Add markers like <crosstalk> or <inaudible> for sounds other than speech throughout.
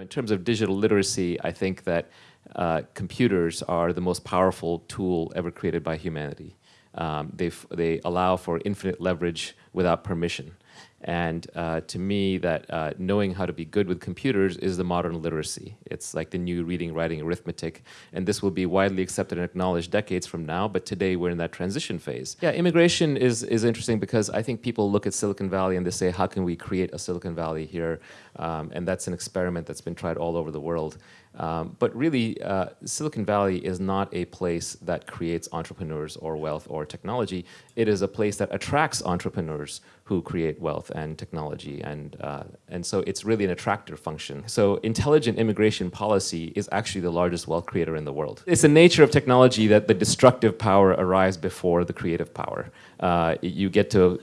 In terms of digital literacy, I think that uh, computers are the most powerful tool ever created by humanity. Um, they, they allow for infinite leverage without permission. And uh, to me, that uh, knowing how to be good with computers is the modern literacy. It's like the new reading, writing, arithmetic. And this will be widely accepted and acknowledged decades from now, but today we're in that transition phase. Yeah, immigration is, is interesting because I think people look at Silicon Valley and they say, how can we create a Silicon Valley here? Um, and that's an experiment that's been tried all over the world. Um, but really, uh, Silicon Valley is not a place that creates entrepreneurs or wealth or technology. It is a place that attracts entrepreneurs who create wealth and technology. And, uh, and so it's really an attractor function. So intelligent immigration policy is actually the largest wealth creator in the world. It's the nature of technology that the destructive power arrives before the creative power. Uh, you get to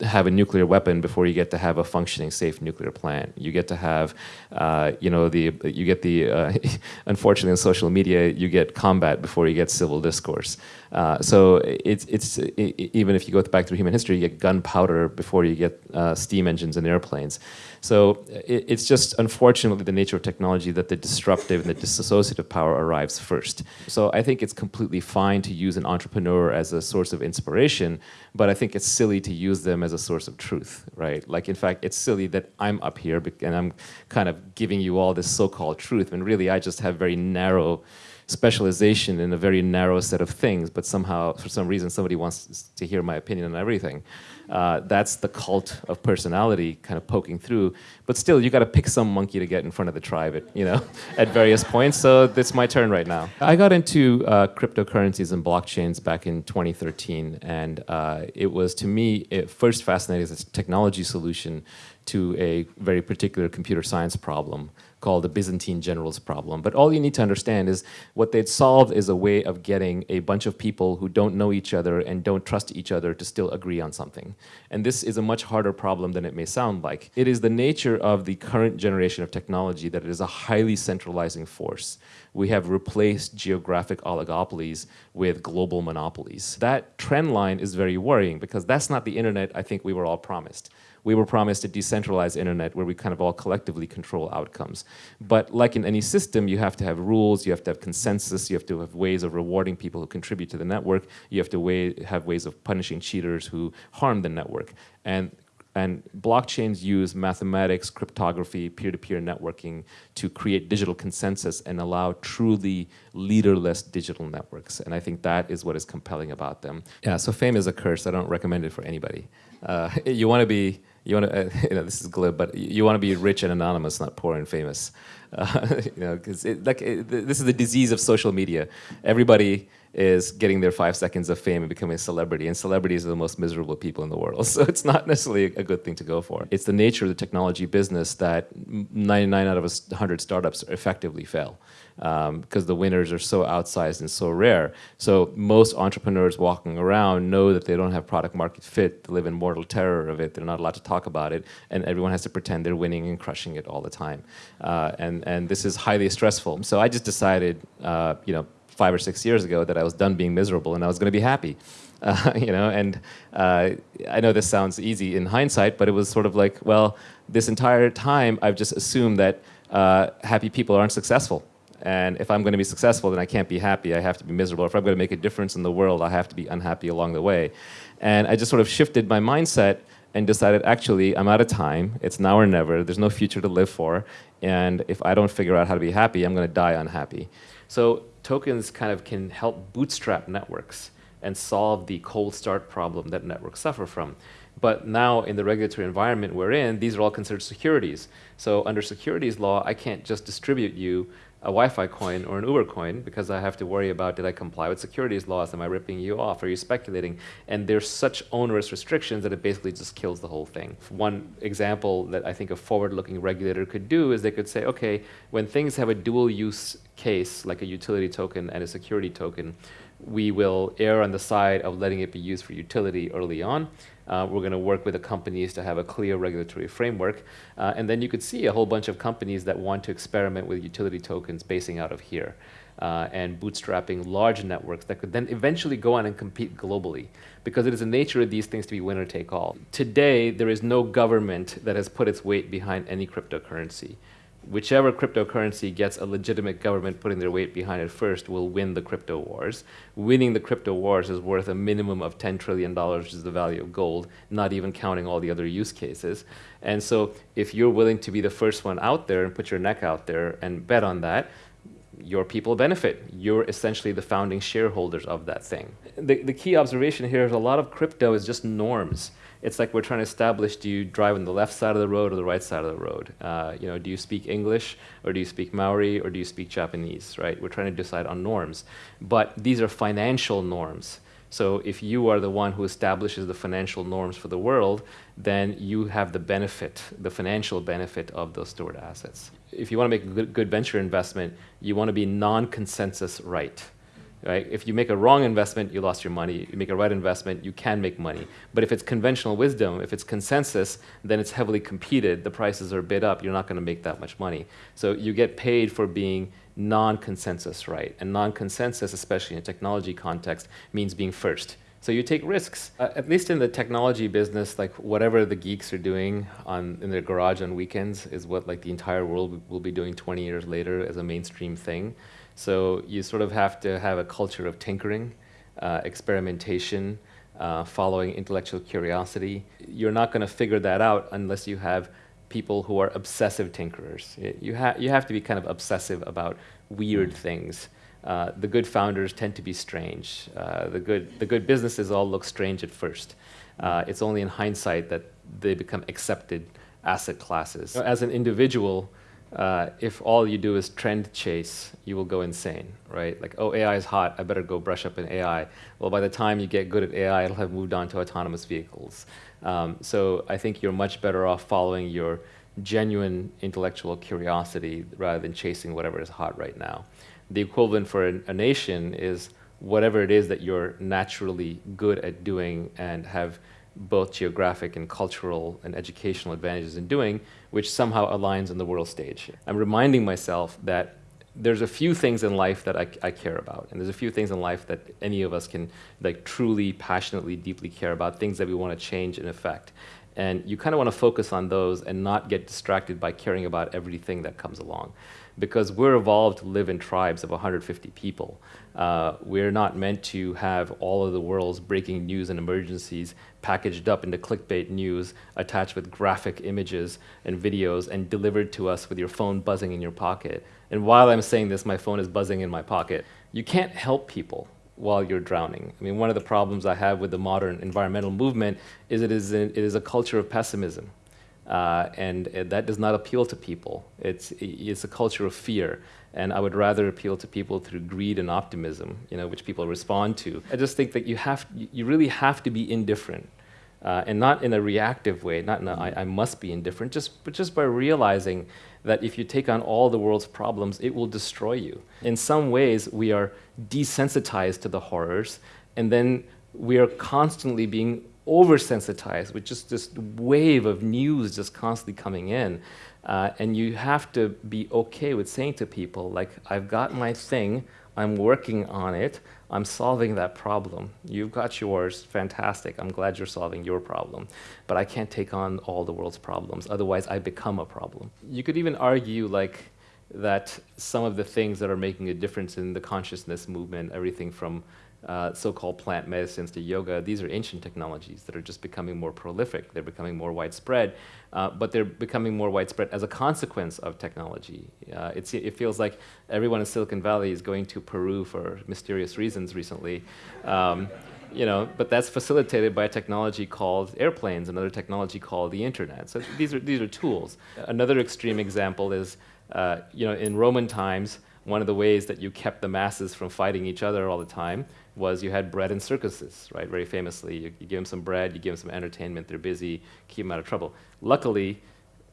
have a nuclear weapon before you get to have a functioning, safe nuclear plant. You get to have, uh, you know, the you get the uh, <laughs> unfortunately in social media you get combat before you get civil discourse. Uh, so it's it's it, even if you go back through human history, you get gunpowder before you get uh, steam engines and airplanes. So it, it's just unfortunately the nature of technology that the disruptive and the dissociative power arrives first. So I think it's completely fine to use an entrepreneur as a source of inspiration, but I think it's silly to use them as a source of truth, right? Like in fact, it's silly that I'm up here and I'm kind of giving you all this so-called truth, when really I just have very narrow specialization in a very narrow set of things, but somehow, for some reason, somebody wants to hear my opinion on everything. Uh, that's the cult of personality kind of poking through. But still, you got to pick some monkey to get in front of the tribe, at, you know, <laughs> at various points. So it's my turn right now. I got into uh, cryptocurrencies and blockchains back in 2013, and uh, it was to me it first fascinating as a technology solution to a very particular computer science problem called the Byzantine generals problem. But all you need to understand is what they'd solved is a way of getting a bunch of people who don't know each other and don't trust each other to still agree on something. And this is a much harder problem than it may sound like. It is the nature of the current generation of technology that it is a highly centralizing force. We have replaced geographic oligopolies with global monopolies. That trend line is very worrying because that's not the internet I think we were all promised we were promised a decentralized internet where we kind of all collectively control outcomes. But like in any system, you have to have rules, you have to have consensus, you have to have ways of rewarding people who contribute to the network, you have to way, have ways of punishing cheaters who harm the network. And and blockchains use mathematics, cryptography, peer-to-peer -peer networking to create digital consensus and allow truly leaderless digital networks. And I think that is what is compelling about them. Yeah, so fame is a curse. I don't recommend it for anybody. Uh, you want to be you want to, uh, <laughs> you know, this is glib, but you want to be rich and anonymous, not poor and famous. Uh, <laughs> you know, because like this is the disease of social media. Everybody is getting their five seconds of fame and becoming a celebrity, and celebrities are the most miserable people in the world. <laughs> So it's not necessarily a good thing to go for. It's the nature of the technology business that 99 out of 100 startups effectively fail because um, the winners are so outsized and so rare. So most entrepreneurs walking around know that they don't have product market fit, they live in mortal terror of it, they're not allowed to talk about it, and everyone has to pretend they're winning and crushing it all the time. Uh, and, and this is highly stressful. So I just decided, uh, you know, five or six years ago that I was done being miserable and I was going to be happy. <laughs> Uh, you know, and uh, I know this sounds easy in hindsight, but it was sort of like, well, this entire time I've just assumed that uh, happy people aren't successful. And if I'm going to be successful, then I can't be happy. I have to be miserable. If I'm going to make a difference in the world, I have to be unhappy along the way. And I just sort of shifted my mindset and decided, actually, I'm out of time. It's now or never. There's no future to live for. And if I don't figure out how to be happy, I'm going to die unhappy. So tokens kind of can help bootstrap networks and solve the cold start problem that networks suffer from. But now in the regulatory environment we're in, these are all considered securities. So under securities law, I can't just distribute you a Wi-Fi coin or an Uber coin because I have to worry about did I comply with securities laws? Am I ripping you off? Are you speculating? And there's such onerous restrictions that it basically just kills the whole thing. One example that I think a forward-looking regulator could do is they could say, okay, when things have a dual use case, like a utility token and a security token, we will err on the side of letting it be used for utility early on. Uh, we're going to work with the companies to have a clear regulatory framework. Uh, and then you could see a whole bunch of companies that want to experiment with utility tokens basing out of here. Uh, and bootstrapping large networks that could then eventually go on and compete globally because it is the nature of these things to be winner take all. Today, there is no government that has put its weight behind any cryptocurrency whichever cryptocurrency gets a legitimate government putting their weight behind it first will win the crypto wars. Winning the crypto wars is worth a minimum of $10 trillion, which is the value of gold, not even counting all the other use cases. And so if you're willing to be the first one out there and put your neck out there and bet on that, your people benefit. You're essentially the founding shareholders of that thing. The, the key observation here is a lot of crypto is just norms it's like we're trying to establish do you drive on the left side of the road or the right side of the road? Uh, you know, do you speak English or do you speak Maori or do you speak Japanese, right? We're trying to decide on norms. But these are financial norms. So if you are the one who establishes the financial norms for the world, then you have the benefit, the financial benefit of those stored assets. If you want to make a good, venture investment, you want to be non-consensus right. Right? If you make a wrong investment, you lost your money. You make a right investment, you can make money. But if it's conventional wisdom, if it's consensus, then it's heavily competed. The prices are bid up. You're not going to make that much money. So you get paid for being non-consensus right. And non-consensus, especially in a technology context, means being first. So you take risks. Uh, at least in the technology business, like whatever the geeks are doing on in their garage on weekends is what like the entire world will be doing 20 years later as a mainstream thing. So you sort of have to have a culture of tinkering, uh, experimentation, uh, following intellectual curiosity. You're not going to figure that out unless you have people who are obsessive tinkerers. You, ha you have to be kind of obsessive about weird things. Uh, the good founders tend to be strange. Uh, the, good, the good businesses all look strange at first. Uh, it's only in hindsight that they become accepted asset classes. As an individual, uh, if all you do is trend chase, you will go insane, right? Like, oh, AI is hot, I better go brush up in AI. Well, by the time you get good at AI, it'll have moved on to autonomous vehicles. Um, so I think you're much better off following your genuine intellectual curiosity rather than chasing whatever is hot right now. The equivalent for a, a nation is whatever it is that you're naturally good at doing and have both geographic and cultural and educational advantages in doing, which somehow aligns on the world stage. I'm reminding myself that there's a few things in life that I, I, care about, and there's a few things in life that any of us can like truly, passionately, deeply care about, things that we want to change and affect. And you kind of want to focus on those and not get distracted by caring about everything that comes along because we're evolved to live in tribes of 150 people. Uh, we're not meant to have all of the world's breaking news and emergencies packaged up into clickbait news, attached with graphic images and videos, and delivered to us with your phone buzzing in your pocket. And while I'm saying this, my phone is buzzing in my pocket. You can't help people while you're drowning. I mean, one of the problems I have with the modern environmental movement is it is, it is a culture of pessimism. Uh, and that does not appeal to people. It's, it's a culture of fear. And I would rather appeal to people through greed and optimism, you know, which people respond to. I just think that you, have, you really have to be indifferent. Uh, and not in a reactive way, not in a I, I must be indifferent, just, but just by realizing that if you take on all the world's problems, it will destroy you. In some ways, we are desensitized to the horrors, and then we are constantly being oversensitized with just this wave of news just constantly coming in. Uh, and you have to be okay with saying to people, like, I've got my thing, I'm working on it, I'm solving that problem. You've got yours, fantastic, I'm glad you're solving your problem. But I can't take on all the world's problems, otherwise I become a problem. You could even argue, like, that some of the things that are making a difference in the consciousness movement, everything from uh, so-called plant medicines to yoga, these are ancient technologies that are just becoming more prolific. They're becoming more widespread, uh, but they're becoming more widespread as a consequence of technology. Uh, it feels like everyone in Silicon Valley is going to Peru for mysterious reasons recently. Um, you know, but that's facilitated by a technology called airplanes, another technology called the internet. So these are, these are tools. Another extreme example is, uh, you know, in Roman times, one of the ways that you kept the masses from fighting each other all the time was you had bread and circuses, right? Very famously, you, you, give them some bread, you give them some entertainment, they're busy, keep them out of trouble. Luckily,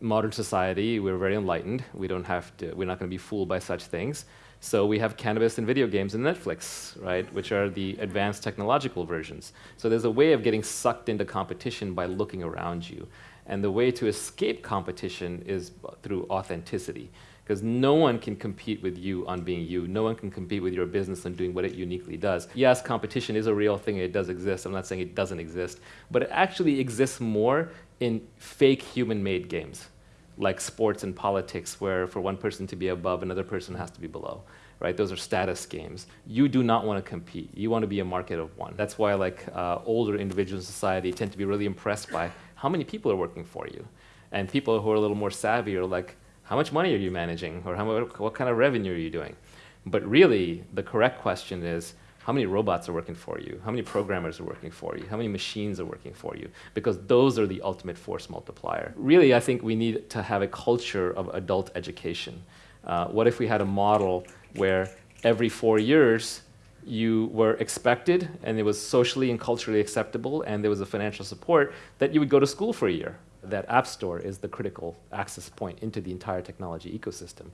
modern society, we're very enlightened. We don't have to, we're not going to be fooled by such things. So we have cannabis and video games and Netflix, right, which are the advanced technological versions. So there's a way of getting sucked into competition by looking around you. And the way to escape competition is through authenticity because no one can compete with you on being you. No one can compete with your business on doing what it uniquely does. Yes, competition is a real thing. It does exist. I'm not saying it doesn't exist. But it actually exists more in fake human-made games like sports and politics, where for one person to be above, another person has to be below. Right? Those are status games. You do not want to compete. You want to be a market of one. That's why, like uh, older individuals in society, tend to be really impressed by how many people are working for you, and people who are a little more savvy are like, how much money are you managing, or how, what kind of revenue are you doing? But really, the correct question is, how many robots are working for you? How many programmers are working for you? How many machines are working for you? Because those are the ultimate force multiplier. Really, I think we need to have a culture of adult education. Uh, what if we had a model where every four years you were expected and it was socially and culturally acceptable and there was a financial support that you would go to school for a year that App Store is the critical access point into the entire technology ecosystem.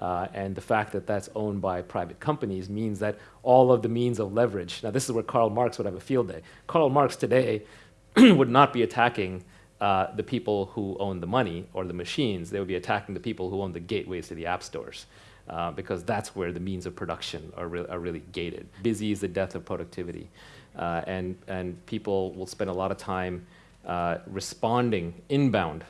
Uh, and the fact that that's owned by private companies means that all of the means of leverage, now this is where Karl Marx would have a field day. Karl Marx today <clears throat> would not be attacking uh, the people who own the money or the machines, they would be attacking the people who own the gateways to the app stores. Uh, because that's where the means of production are, re are really gated. Busy is the death of productivity. Uh, and, and people will spend a lot of time uh, responding inbound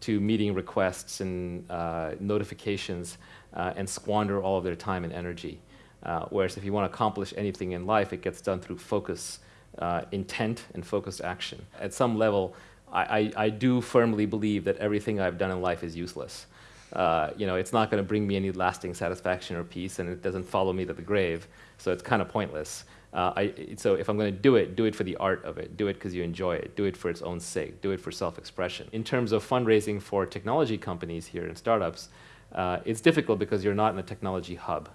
to meeting requests and uh, notifications uh, and squander all of their time and energy. Uh, whereas if you want to accomplish anything in life, it gets done through focus, uh, intent, and focused action. At some level, I, I, I, do firmly believe that everything I've done in life is useless. Uh, you know, it's not going to bring me any lasting satisfaction or peace, and it doesn't follow me to the grave, so it's kind of pointless. Uh, I, so if I'm going to do it, do it for the art of it. Do it because you enjoy it. Do it for its own sake. Do it for self-expression. In terms of fundraising for technology companies here and startups, uh, it's difficult because you're not in a technology hub.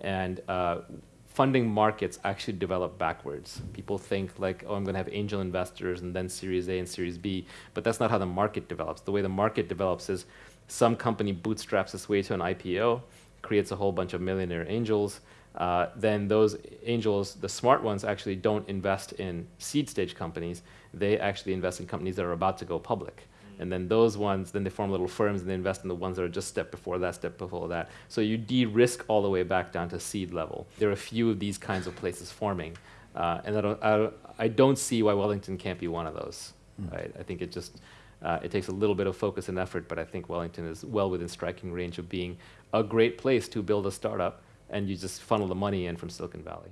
And uh, funding markets actually develop backwards. People think like, oh, I'm going to have angel investors and then Series A and Series B, but that's not how the market develops. The way the market develops is some company bootstraps its way to an IPO, creates a whole bunch of millionaire angels, uh, then those angels, the smart ones, actually don't invest in seed stage companies. They actually invest in companies that are about to go public. And then those ones, then they form little firms and they invest in the ones that are just step before that, step before that. So you de-risk all the way back down to seed level. There are a few of these kinds of places forming. Uh, and I don't, I, I don't, see why Wellington can't be one of those. Mm. Right? I think it just, uh, it takes a little bit of focus and effort, but I think Wellington is well within striking range of being a great place to build a startup and you just funnel the money in from Silicon Valley.